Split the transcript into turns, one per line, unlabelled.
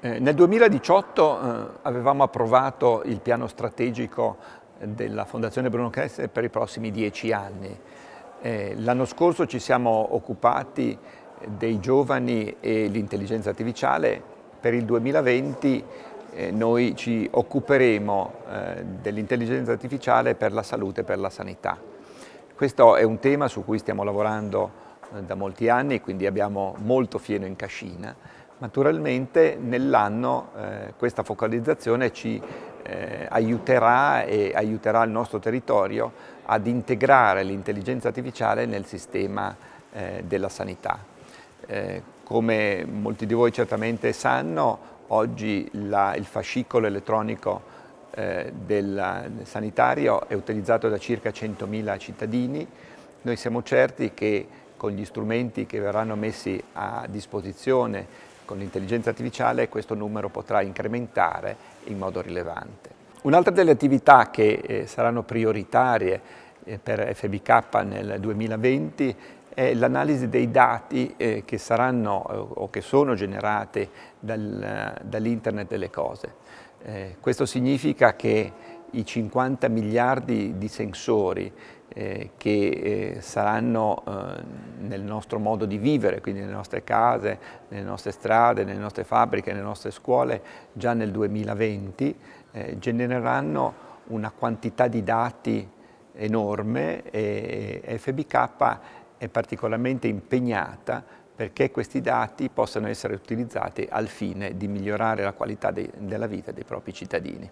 Eh, nel 2018 eh, avevamo approvato il piano strategico della Fondazione Bruno Kessler per i prossimi dieci anni. Eh, L'anno scorso ci siamo occupati dei giovani e l'intelligenza artificiale, per il 2020 eh, noi ci occuperemo eh, dell'intelligenza artificiale per la salute e per la sanità. Questo è un tema su cui stiamo lavorando da molti anni quindi abbiamo molto fieno in cascina Naturalmente nell'anno eh, questa focalizzazione ci eh, aiuterà e aiuterà il nostro territorio ad integrare l'intelligenza artificiale nel sistema eh, della sanità. Eh, come molti di voi certamente sanno, oggi la, il fascicolo elettronico eh, del sanitario è utilizzato da circa 100.000 cittadini. Noi siamo certi che con gli strumenti che verranno messi a disposizione con l'intelligenza artificiale questo numero potrà incrementare in modo rilevante. Un'altra delle attività che eh, saranno prioritarie eh, per FBK nel 2020 è l'analisi dei dati eh, che saranno o che sono generati dal, dall'internet delle cose. Questo significa che i 50 miliardi di sensori eh, che eh, saranno eh, nel nostro modo di vivere, quindi nelle nostre case, nelle nostre strade, nelle nostre fabbriche, nelle nostre scuole, già nel 2020, eh, genereranno una quantità di dati enorme e FBK è particolarmente impegnata perché questi dati possano essere utilizzati al fine di migliorare la qualità de della vita dei propri cittadini.